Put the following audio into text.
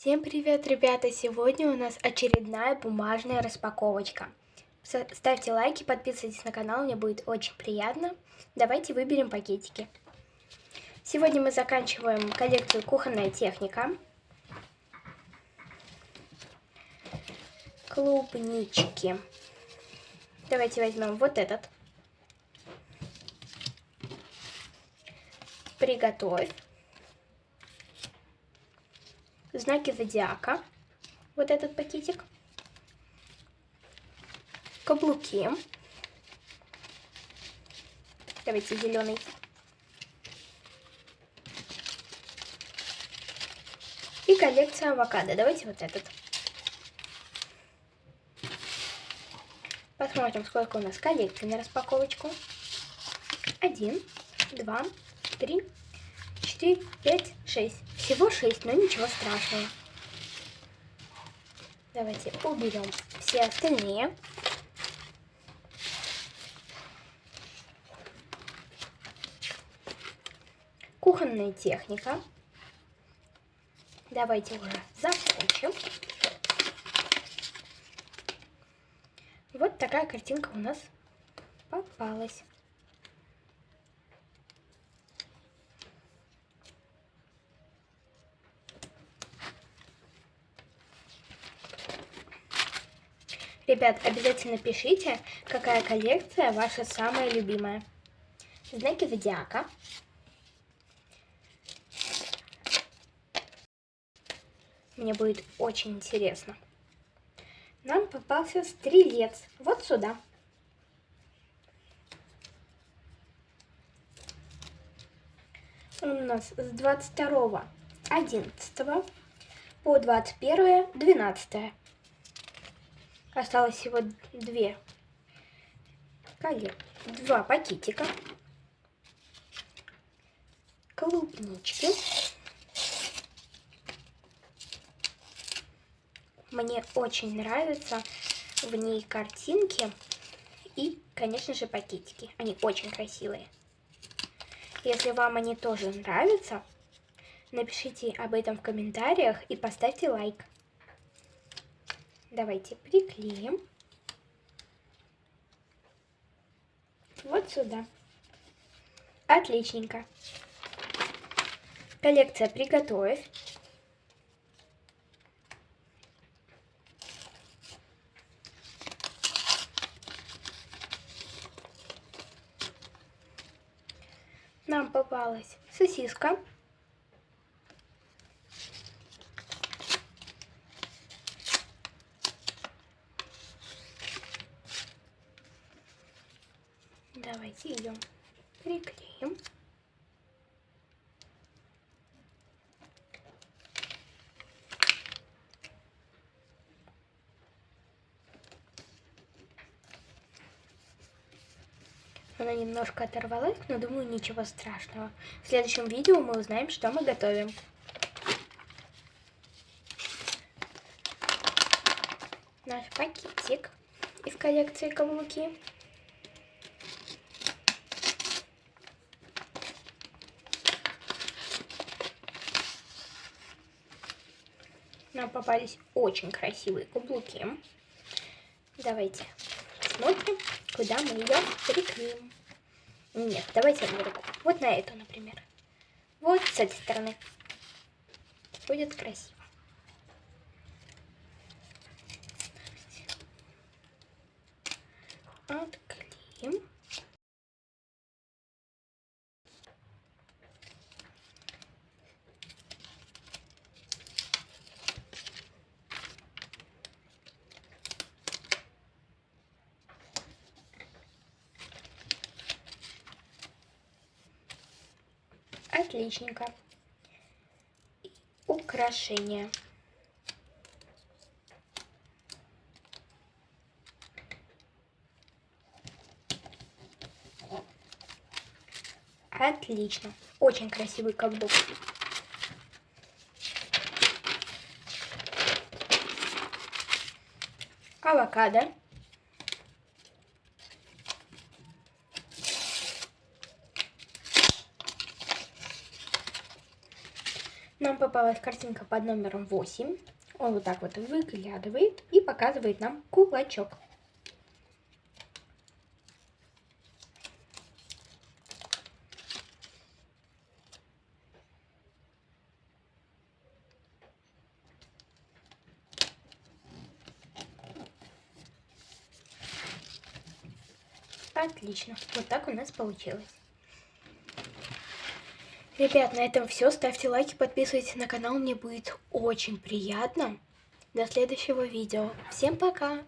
Всем привет, ребята! Сегодня у нас очередная бумажная распаковочка. Ставьте лайки, подписывайтесь на канал, мне будет очень приятно. Давайте выберем пакетики. Сегодня мы заканчиваем коллекцию «Кухонная техника». Клубнички. Давайте возьмем вот этот. Приготовь знаки зодиака, вот этот пакетик, каблуки, давайте зеленый, и коллекция авокадо, давайте вот этот. Посмотрим, сколько у нас коллекций на распаковочку. Один, два, три, четыре, пять, шесть. Всего 6, но ничего страшного. Давайте уберем все остальные. Кухонная техника. Давайте уже закончим. Вот такая картинка у нас попалась. Ребят, обязательно пишите, какая коллекция ваша самая любимая. Знаки зодиака. Мне будет очень интересно. Нам попался стрелец. Вот сюда. Он у нас с 22 11 по 21 12 Осталось всего две два пакетика. Клубнички. Мне очень нравятся в ней картинки и, конечно же, пакетики. Они очень красивые. Если вам они тоже нравятся, напишите об этом в комментариях и поставьте лайк. Давайте приклеим. Вот сюда. Отличненько. Коллекция «Приготовь». Нам попалась сосиска. Давайте ее приклеим. Она немножко оторвалась, но думаю, ничего страшного. В следующем видео мы узнаем, что мы готовим. Наш пакетик из коллекции каблуки. Нам попались очень красивые каблуки. Давайте смотрим, куда мы ее приклеим. Нет, давайте на руку. Вот на эту, например. Вот с этой стороны. Будет красиво. Отклеим. Отличненько. Украшения. Отлично. Очень красивый каблук. Авокадо. Нам попалась картинка под номером 8. Он вот так вот выглядывает и показывает нам кулачок. Отлично. Вот так у нас получилось. Ребят, на этом все. Ставьте лайки, подписывайтесь на канал. Мне будет очень приятно. До следующего видео. Всем пока!